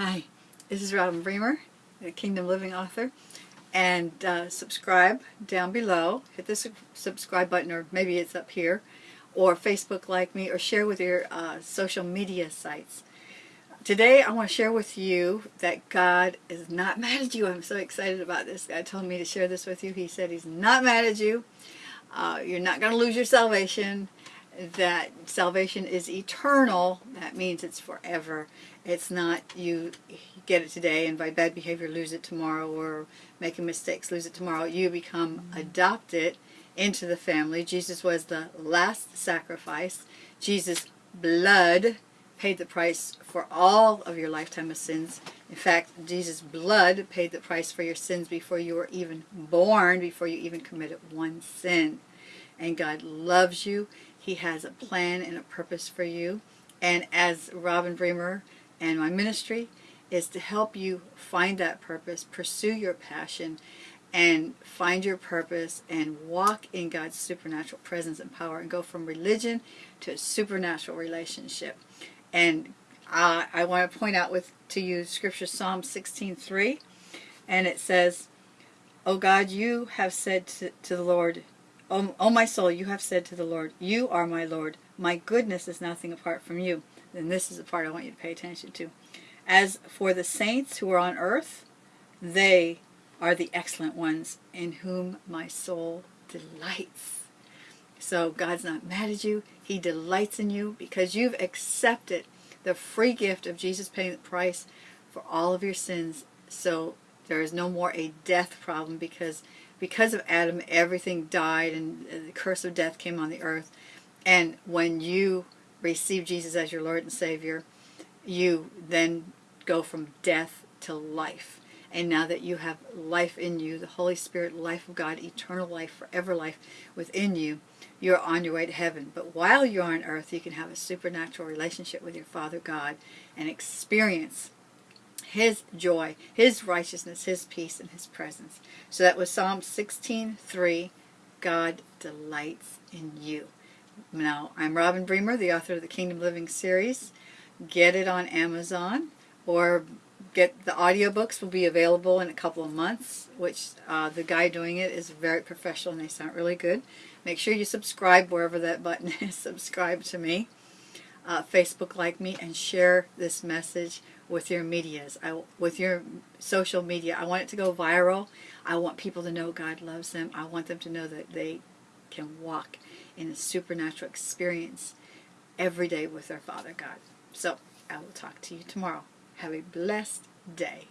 Hi, this is Robin Bremer, the Kingdom Living author. And uh, subscribe down below. Hit the su subscribe button, or maybe it's up here. Or Facebook like me, or share with your uh, social media sites. Today I want to share with you that God is not mad at you. I'm so excited about this. God told me to share this with you. He said He's not mad at you. Uh, you're not going to lose your salvation that salvation is eternal, that means it's forever. It's not you get it today and by bad behavior lose it tomorrow or making mistakes lose it tomorrow. You become mm-hmm. adopted into the family. Jesus was the last sacrifice. Jesus' blood paid the price for all of your lifetime of sins. In fact, Jesus' blood paid the price for your sins before you were even born, before you even committed one sin. And God loves you he has a plan and a purpose for you. And as Robin Bremer and my ministry is to help you find that purpose, pursue your passion, and find your purpose and walk in God's supernatural presence and power and go from religion to a supernatural relationship. And I want to point out with to you Scripture Psalm 16:3, and it says, "O God, you have said to, to the Lord, O, o my soul, you have said to the Lord, You are my Lord. My goodness is nothing apart from you. And this is the part I want you to pay attention to. As for the saints who are on earth, they are the excellent ones in whom my soul delights. So God's not mad at you. He delights in you because you've accepted the free gift of Jesus paying the price for all of your sins. So there is no more a death problem because because of Adam, everything died and the curse of death came on the earth. And when you receive Jesus as your Lord and Savior, you then go from death to life. And now that you have life in you, the Holy Spirit, life of God, eternal life, forever life within you, you're on your way to heaven. But while you're on earth, you can have a supernatural relationship with your Father God and experience his joy, His righteousness, His peace, and His presence. So that was Psalm 16:3. God delights in you. Now, I'm Robin Bremer, the author of the Kingdom Living series. Get it on Amazon or get the audiobooks will be available in a couple of months, which uh, the guy doing it is very professional and they sound really good. Make sure you subscribe wherever that button is. subscribe to me. Uh, Facebook like me and share this message with your medias, I, with your social media. I want it to go viral. I want people to know God loves them. I want them to know that they can walk in a supernatural experience every day with their Father God. So I will talk to you tomorrow. Have a blessed day.